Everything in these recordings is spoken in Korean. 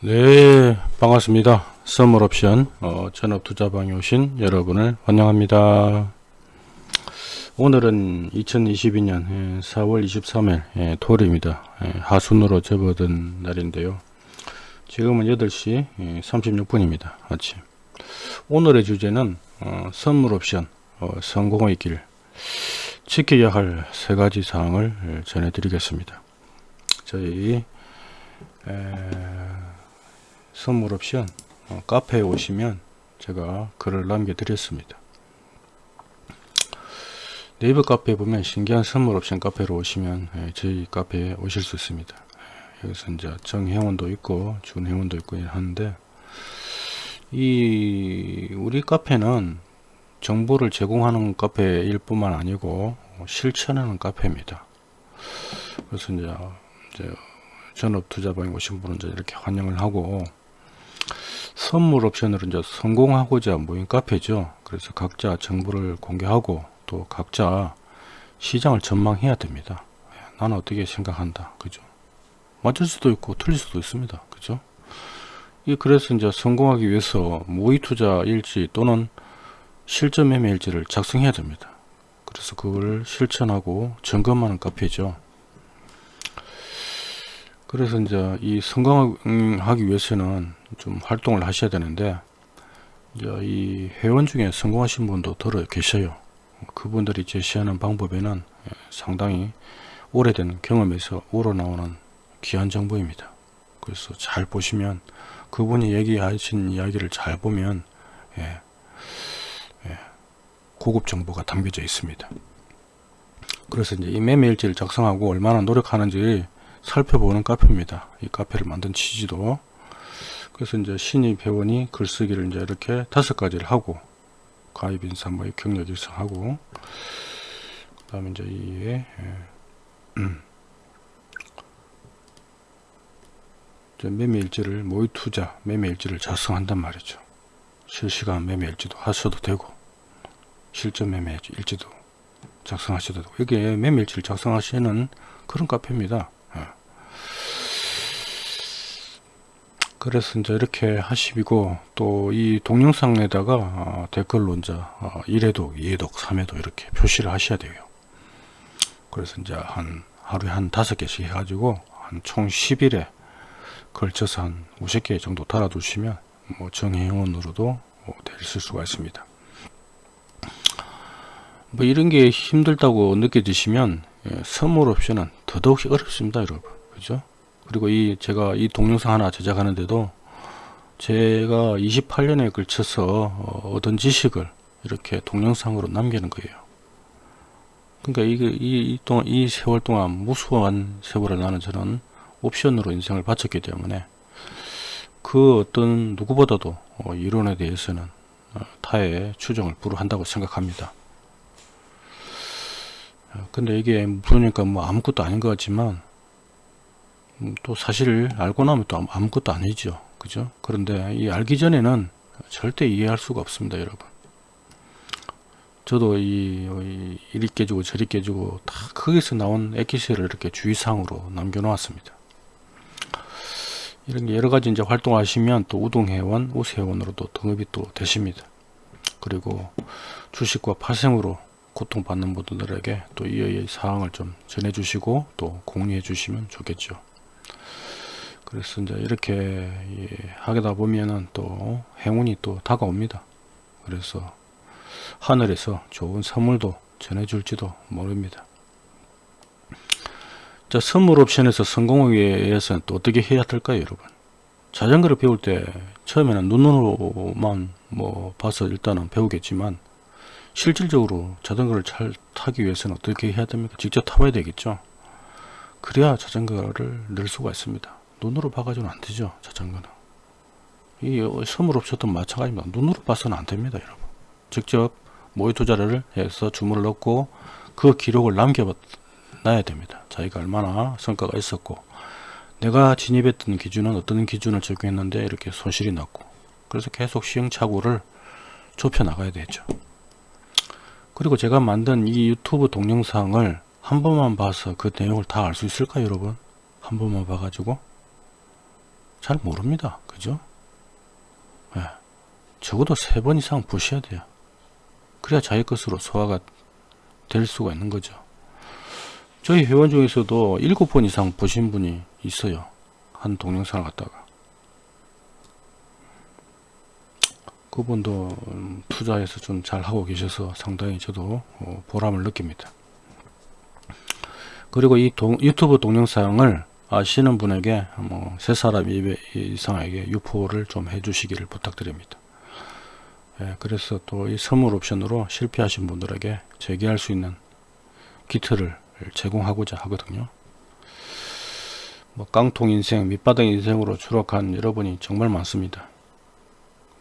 네 반갑습니다. 선물옵션 어, 전업투자방에 오신 여러분을 환영합니다. 오늘은 2022년 4월 23일 예, 토요일입니다. 예, 하순으로 접어든 날인데요. 지금은 8시 36분입니다 아침. 오늘의 주제는 어, 선물옵션 어, 성공의 길. 지켜야 할 세 가지 사항을 예, 전해 드리겠습니다. 저희 에, 선물 옵션 어, 카페에 오시면 제가 글을 남겨 드렸습니다. 네이버 카페에 보면 신기한 선물 옵션 카페로 오시면 예, 저희 카페에 오실 수 있습니다. 예, 여기서 이제 정회원도 있고 준회원도 있고 하는데 이 우리 카페는 정보를 제공하는 카페일 뿐만 아니고 실천하는 카페입니다. 그래서 이제, 이제 전업 투자방에 오신 분은 이제 이렇게 환영을 하고 선물 옵션으로 이제 성공하고자 모인 카페죠. 그래서 각자 정보를 공개하고 또 각자 시장을 전망해야 됩니다. 나는 어떻게 생각한다. 그죠? 맞을 수도 있고 틀릴 수도 있습니다. 그죠? 이 그래서 이제 성공하기 위해서 모의 투자 일지 또는 실전 매매 일지를 작성해야 됩니다. 그래서 그걸 실천하고 점검하는 카페죠. 그래서 이제 이 성공하기 위해서는 좀 활동을 하셔야 되는데 이 회원 중에 성공하신 분도 들어 계셔요. 그분들이 제시하는 방법에는 상당히 오래된 경험에서 우러나오는 귀한 정보입니다. 그래서 잘 보시면 그분이 얘기하신 이야기를 잘 보면 예, 예, 고급 정보가 담겨져 있습니다. 그래서 이제 이 매매 일지를 작성하고 얼마나 노력하는지 살펴보는 카페입니다. 이 카페를 만든 취지도 그래서 이제 신입 회원이 글쓰기를 이제 이렇게 다섯 가지를 하고 가입 인사 뭐 경력 일성하고 그 다음에 이제 이에 예. 음. 매매 일지를 모의 투자 매매 일지를 작성한단 말이죠. 실시간 매매 일지도 하셔도 되고 실전 매매 일지도 작성하셔도 되고 이게 매매 일지를 작성하시는 그런 카페입니다. 그래서 이제 이렇게 하시고 또 이 동영상에다가 어, 댓글로 이제 어, 1회독, 2회독, 3회독 이렇게 표시를 하셔야 돼요. 그래서 이제 한 하루에 한 다섯 개씩 해가지고 한 총 10일에 걸쳐서 한 50개 정도 달아두시면 뭐 정회원으로도 될 수가 있습니다. 뭐 이런 게 힘들다고 느껴지시면 예, 선물 옵션은 더더욱 어렵습니다 여러분 그죠 그리고 이 제가 이 동영상 하나 제작하는데도 제가 28년에 걸쳐서 어, 얻은 지식을 이렇게 동영상으로 남기는 거예요. 그러니까 이게 이, 이, 동안, 이 세월 동안 무수한 세월을 나는 저는 옵션으로 인생을 바쳤기 때문에 그 어떤 누구보다도 어, 이론에 대해서는 어, 타의 추정을 불허한다고 생각합니다. 근데 이게 그러니까 뭐 아무것도 아닌 것 같지만 음, 또 사실 알고 나면 또 아무것도 아니죠 그죠 그런데 이 알기 전에는 절대 이해할 수가 없습니다 여러분 저도 이, 이 이리 깨지고 저리 깨지고 다 거기서 나온 엑기스를 이렇게 주의사항으로 남겨 놓았습니다 이런 게 여러 가지 이제 활동하시면 또 우동회원, 우세회원으로도 등급이 또 되십니다. 그리고 주식과 파생으로 고통받는 분들에게 또이 사항을 좀 전해 주시고 또 공유해 주시면 좋겠죠. 그래서 이제 이렇게 예, 하다 보면은 또 행운이 또 다가옵니다. 그래서 하늘에서 좋은 선물도 전해줄지도 모릅니다. 자, 선물 옵션에서 성공하기 위해서는 또 어떻게 해야 될까요, 여러분? 자전거를 배울 때 처음에는 눈으로만 뭐 봐서 일단은 배우겠지만 실질적으로 자전거를 잘 타기 위해서는 어떻게 해야 됩니까? 직접 타봐야 되겠죠. 그래야 자전거를 늘 수가 있습니다. 눈으로 봐가지고는 안 되죠. 자전거는. 이 선물 옵션도 마찬가지입니다. 눈으로 봐서는 안 됩니다. 여러분. 직접 모의 투자를 해서 주문을 넣고 그 기록을 남겨놔야 됩니다. 자기가 얼마나 성과가 있었고 내가 진입했던 기준은 어떤 기준을 적용했는데 이렇게 손실이 났고 그래서 계속 시행착오를 좁혀 나가야 되죠. 그리고 제가 만든 이 유튜브 동영상을 한 번만 봐서 그 내용을 다 알 수 있을까요 여러분? 한 번만 봐가지고 잘 모릅니다. 그죠? 예. 적어도 세 번 이상 보셔야 돼요. 그래야 자기 것으로 소화가 될 수가 있는 거죠. 저희 회원 중에서도 일곱 번 이상 보신 분이 있어요. 한 동영상을 갖다가. 그분도 음, 투자해서 좀 잘 하고 계셔서 상당히 저도 어, 보람을 느낍니다. 그리고 이 동, 유튜브 동영상을 아시는 분에게 뭐 세 사람 이상에게 유포를 좀 해주시기를 부탁드립니다. 예, 그래서 또 이 선물 옵션으로 실패하신 분들에게 재기할 수 있는 기트를 제공하고자 하거든요. 뭐 깡통 인생, 밑바닥 인생으로 추락한 여러분이 정말 많습니다.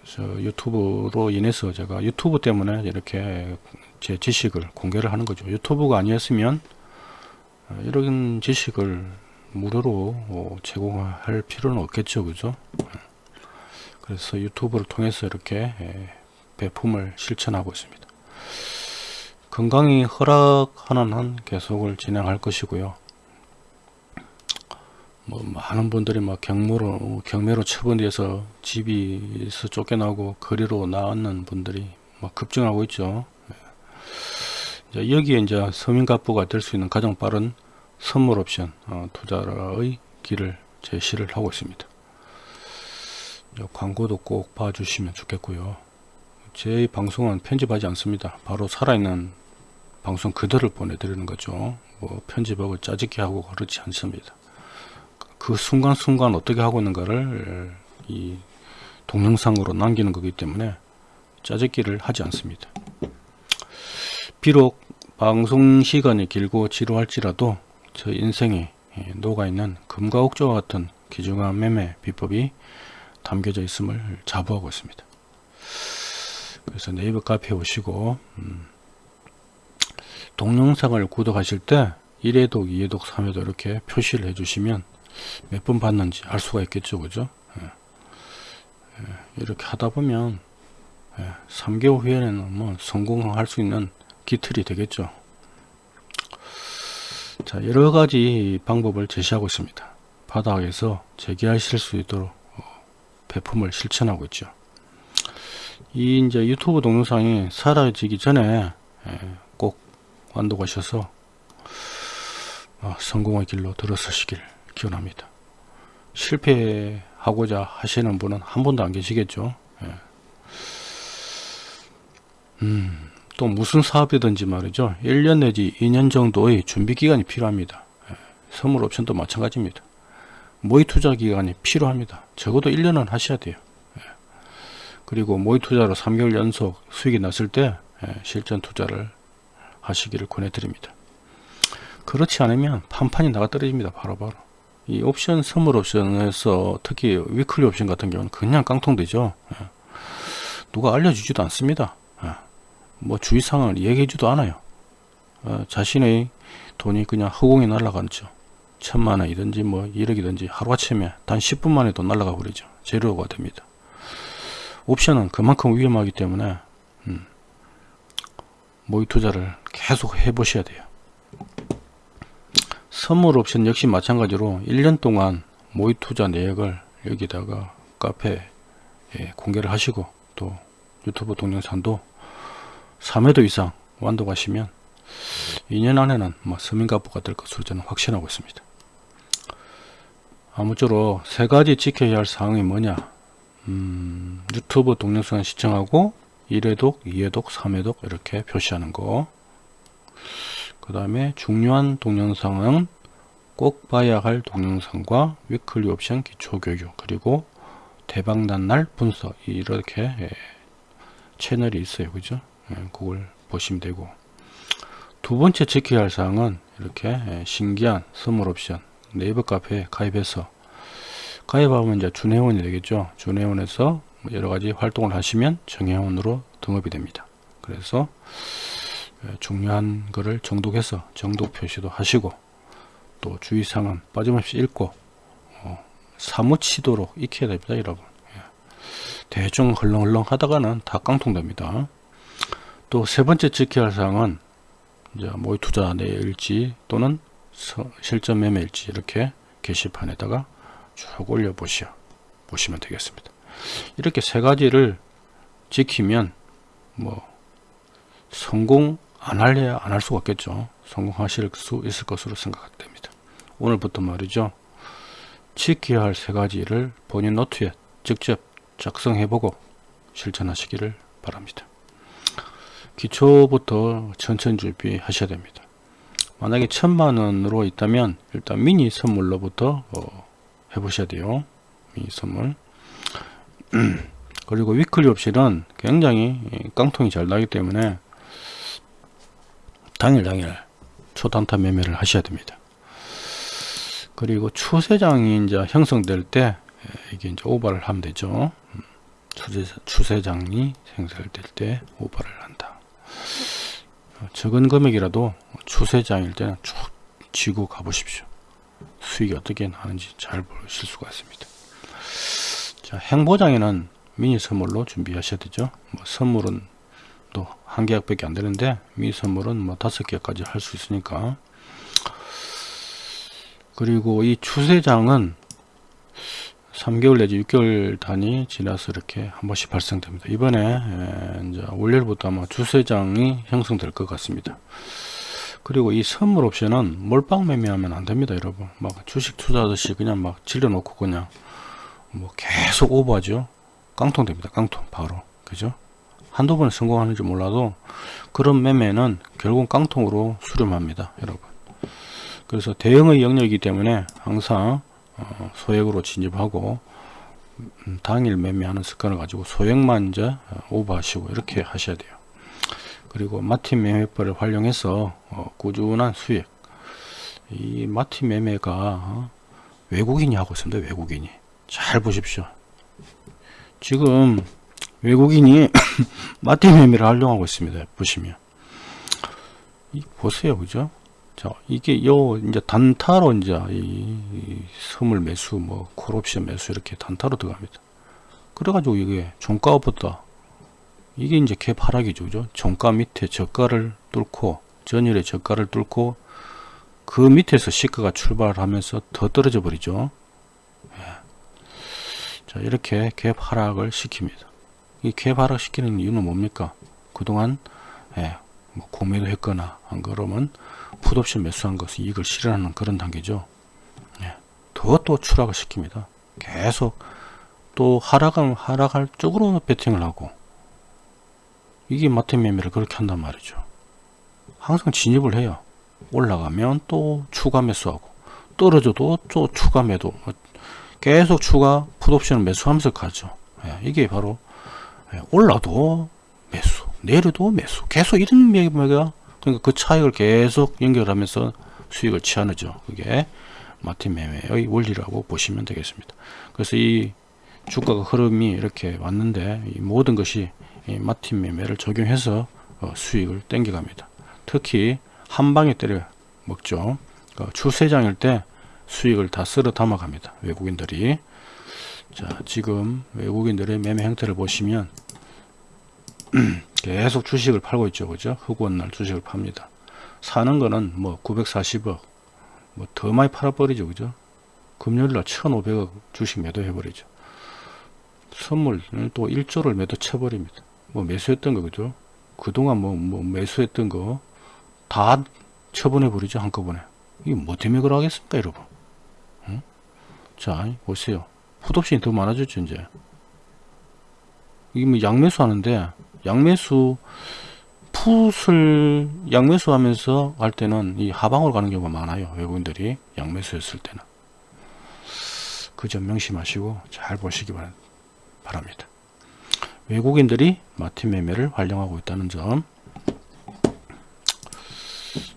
그래서 유튜브로 인해서 제가 유튜브 때문에 이렇게 제 지식을 공개를 하는 거죠. 유튜브가 아니었으면 어, 이런 지식을 무료로 어, 제공할 필요는 없겠죠. 그죠? 그래서 유튜브를 통해서 이렇게 배품을 실천하고 있습니다. 건강이 허락하는 한 계속을 진행할 것이고요. 뭐 많은 분들이 막 경무로 경매로 처분돼서 집에서 쫓겨나고 거리로 나왔는 분들이 막 급증하고 있죠. 이제 여기에 이제 서민가부가 될 수 있는 가장 빠른 선물 옵션 어, 투자의 길을 제시를 하고 있습니다. 광고도 꼭 봐주시면 좋겠고요. 제 방송은 편집하지 않습니다. 바로 살아있는 방송 그대로 보내드리는 거죠. 뭐 편집하고 짜집기 하고 그렇지 않습니다. 그 순간순간 어떻게 하고 있는가를 이 동영상으로 남기는 거기 때문에 짜집기를 하지 않습니다. 비록 방송 시간이 길고 지루할지라도 저 인생에 녹아있는 금과 옥조와 같은 귀중한 매매 비법이 담겨져 있음을 자부하고 있습니다. 그래서 네이버 카페에 오시고 음, 동영상을 구독하실 때 1회독, 2회독, 3회독 이렇게 표시를 해주시면 몇 번 봤는지 알 수가 있겠죠. 그죠? 예. 예. 이렇게 하다 보면 예. 3개월 후에는 뭐 성공할 수 있는 기틀이 되겠죠. 자, 여러 가지 방법을 제시하고 있습니다. 바닥에서 재기하실 수 있도록 어, 배품을 실천하고 있죠. 이 이제 유튜브 동영상이 사라지기 전에 꼭 완독하셔서 어, 성공의 길로 들어서시길 기원합니다. 실패하고자 하시는 분은 한 분도 안 계시겠죠. 예. 음, 또 무슨 사업이든지 말이죠. 1년 내지 2년 정도의 준비 기간이 필요합니다. 예. 선물 옵션도 마찬가지입니다. 모의 투자 기간이 필요합니다. 적어도 1년은 하셔야 돼요. 그리고 모의 투자로 3개월 연속 수익이 났을 때 예, 실전 투자를 하시기를 권해드립니다. 그렇지 않으면 판판이 나가 떨어집니다. 바로바로. 바로. 이 옵션, 선물 옵션에서 특히 위클리 옵션 같은 경우는 그냥 깡통되죠. 예. 누가 알려주지도 않습니다. 예. 뭐 주의 상황을 얘기해주도 않아요. 어, 자신의 돈이 그냥 허공에 날아가죠. 천만 원이든지 뭐 1억이든지 하루아침에 단 10분 만에 돈 날아가 버리죠. 제로가 됩니다. 옵션은 그만큼 위험하기 때문에 음, 모의 투자를 계속 해 보셔야 돼요 선물 옵션 역시 마찬가지로 1년 동안 모의 투자 내역을 여기다가 카페에 공개를 하시고 또 유튜브 동영상도 3회도 이상 완독하시면 2년 안에는 뭐 서민가부가 될 것으로 저는 확신하고 있습니다. 아무쪼록 세 가지 지켜야 할 사항이 뭐냐 음, 유튜브 동영상 시청하고 1회독, 2회독, 3회독 이렇게 표시하는 거. 그 다음에 중요한 동영상은 꼭 봐야 할 동영상과 위클리 옵션 기초 교육 그리고 대박난 날 분석 이렇게 예, 채널이 있어요. 그죠? 예, 그걸 보시면 되고 두 번째 지켜야 할 사항은 이렇게 예, 신기한 선물 옵션 네이버 카페에 가입해서 가입하면 이제 준회원이 되겠죠. 준회원에서 여러 가지 활동을 하시면 정회원으로 등업이 됩니다. 그래서 예, 중요한 거를 정독해서 정독 표시도 하시고 또 주의사항은 빠짐없이 읽고 어, 사무치도록 익혀야 됩니다. 여러분. 예. 대충 헐렁헐렁 하다가는 다 깡통됩니다. 또 세 번째 지켜야 할 사항은 이제 모의 투자 내일지 또는 실전 매매일지 이렇게 게시판에다가 쭉 올려 보시오. 보시면 되겠습니다. 이렇게 세 가지를 지키면 뭐 성공 안 할래야 안 할 수가 없겠죠. 성공하실 수 있을 것으로 생각됩니다. 오늘부터 말이죠. 지켜야 할 세 가지를 본인 노트에 직접 작성해 보고 실천하시기를 바랍니다. 기초부터 천천히 준비하셔야 됩니다. 만약에 천만원으로 있다면 일단 미니 선물로부터 어, 해보셔야 돼요. 미니 선물. 그리고 위클리 옵션은 굉장히 깡통이 잘 나기 때문에 당일 당일 초단타 매매를 하셔야 됩니다. 그리고 추세장이 이제 형성될 때 이게 이제 오버를 하면 되죠. 추세, 추세장이 생성될 때 한다. 적은 금액이라도 추세장일 때는 쭉 쥐고 가보십시오. 수익이 어떻게 나는지 잘 보실 수가 있습니다. 자, 행보장에는 미니 선물로 준비하셔야 되죠. 뭐 선물은 또 한 계약밖에 안 되는데 미니 선물은 뭐 다섯 개까지 할 수 있으니까. 그리고 이 추세장은 3개월 내지 6개월 단위 지나서 이렇게 한 번씩 발생됩니다. 이번에 이제 월요일부터 아마 주세장이 형성될 것 같습니다. 그리고 이 선물 옵션은 몰빵 매매하면 안 됩니다, 여러분. 막 주식 투자하듯이 그냥 막 질러놓고 그냥 뭐 계속 오버하죠. 깡통 됩니다, 깡통 바로. 그죠? 한두 번 성공하는지 몰라도 그런 매매는 결국 깡통으로 수렴합니다, 여러분. 그래서 대형의 영역이기 때문에 항상 어, 소액으로 진입하고 음, 당일 매매하는 습관을 가지고 소액만 이제 어, 오버하시고 이렇게 하셔야 돼요. 그리고 마틴 매매법을 활용해서 어, 꾸준한 수익. 이 마틴 매매가 어, 외국인이 하고 있습니다. 외국인이 잘 보십시오. 지금 외국인이 마틴 매매를 활용하고 있습니다. 보시면 이 보세요, 그죠? 자, 이게 요 이제 단타로 이제 이, 이 선물 매수 뭐 콜옵션 매수 이렇게 단타로 들어갑니다. 그래가지고 이게 종가부터 이게 이제 갭 하락이죠, 그죠? 종가 밑에 저가를 뚫고 전일의 저가를 뚫고 그 밑에서 시가가 출발하면서 더 떨어져 버리죠. 예. 자, 이렇게 갭 하락을 시킵니다. 이 갭 하락 시키는 이유는 뭡니까? 그동안 예, 뭐 공매도 했거나 한 그러면 풋옵션 매수한 것은 이익을 실현하는 그런 단계죠. 예. 더또 추락을 시킵니다. 계속 또 하락은 하락할 쪽으로 베팅을 하고 이게 마트 매매를 그렇게 한단 말이죠. 항상 진입을 해요. 올라가면 또 추가 매수하고 떨어져도 또 추가 매도 계속 추가 풋옵션을 매수하면서 가죠. 예. 이게 바로 예. 올라도 매수 내려도 매수 계속 이런 매매가 그러니까 그 차익을 계속 연결하면서 수익을 취하는죠. 그게 마틴 매매의 원리라고 보시면 되겠습니다. 그래서 이 주가가 흐름이 이렇게 왔는데 이 모든 것이 이 마틴 매매를 적용해서 어, 수익을 땡겨갑니다. 특히 한 방에 때려 먹죠. 그 추세장일 때 수익을 다 쓸어 담아 갑니다. 외국인들이. 자, 지금 외국인들의 매매 형태를 보시면 계속 주식을 팔고 있죠. 그죠? 흑원 날 주식을 팝니다. 사는 거는 뭐 940억, 뭐 더 많이 팔아버리죠. 그죠? 금요일 날 1500억 주식 매도해 버리죠. 선물 또 1조를 매도 쳐버립니다. 뭐 매수했던 거 그죠? 그동안 뭐, 뭐 매수했던 거 다 처분해 버리죠. 한꺼번에. 이게 뭐 때문에 그러겠습니까, 여러분? 응? 자, 보세요. 풋옵션이 더 많아졌죠, 이제. 이게 뭐 양매수 하는데 양매수 풋을 양매수 하면서 할 때는 이 하방으로 가는 경우가 많아요 외국인들이 양매수했을 때는. 그 점 명심하시고 잘 보시기 바랍니다. 외국인들이 마틴 매매를 활용하고 있다는 점.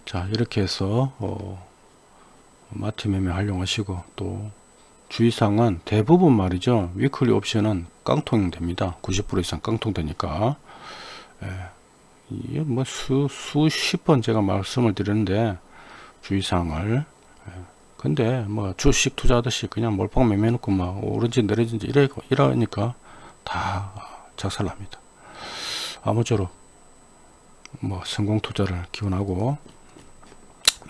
자 이렇게 해서 어, 마틴 매매 활용하시고 또 주의사항은 대부분 말이죠. 위클리 옵션은 깡통 됩니다. 90% 이상 깡통 되니까. 예, 이게 뭐 수, 수십 번 제가 말씀을 드렸는데 주의사항을. 예, 근데 뭐 주식 투자하듯이 그냥 몰빵 매매 놓고 막 오른지 내려진지 이래, 이러니까 다 작살납니다. 아무쪼록 뭐 성공 투자를 기원하고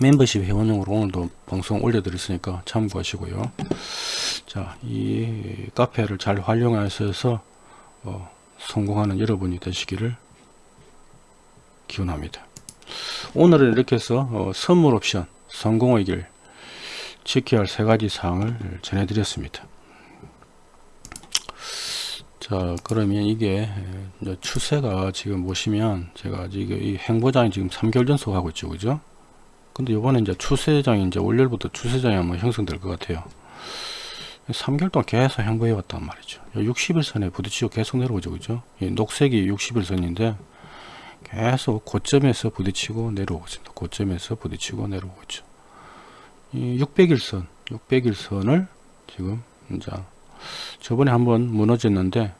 멤버십 회원용으로 오늘도 방송 올려드렸으니까 참고하시고요. 자, 이 카페를 잘 활용하셔서 어, 성공하는 여러분이 되시기를 기원합니다. 오늘은 이렇게 해서 어, 선물 옵션 성공의 길 지켜야 할 세 가지 사항을 전해드렸습니다. 자 그러면 이게 이제 추세가 지금 보시면 제가 지금 이 행보장이 지금 3개월 연속 하고 있죠. 그죠? 근데 이번에 이제 추세장이 이제 월요일부터 추세장이 한번 형성될 것 같아요. 3개월 동안 계속 행보해 왔단 말이죠. 60일선에 부딪히고 계속 내려오죠. 그죠? 이 녹색이 60일선인데 계속 고점에서 부딪히고 내려오고 있습니다. 고점에서 부딪히고 내려오고 있죠. 이 600일선 600일선을 지금 이제 저번에 한번 무너졌는데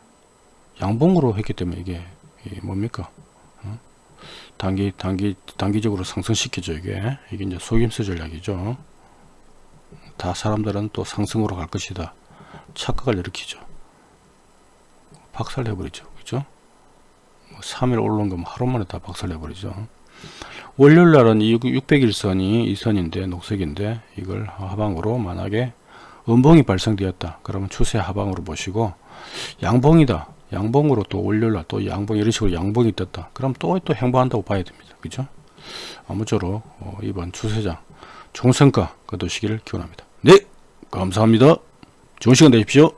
양봉으로 했기 때문에 이게, 이게 뭡니까? 어? 단기 단기 단기적으로 상승시키죠 이게. 이게 이제 속임수 전략이죠. 다 사람들은 또 상승으로 갈 것이다. 착각을 일으키죠. 박살내버리죠. 그죠? 뭐 3일 올라온 거면 하루 만에 다 박살내버리죠. 월요일 날은 이 600일선이 이 선인데 녹색인데 이걸 하방으로 만약에 음봉이 발생되었다. 그러면 추세 하방으로 보시고 양봉이다. 양봉으로 또 월요일 날 또 양봉 이런 식으로 양봉이 떴다. 그럼 또또 행보한다고 봐야 됩니다. 그죠? 아무쪼록 어, 이번 추세장 좋은 성과 거두시기를 기원합니다. 네 감사합니다. 좋은 시간 되십시오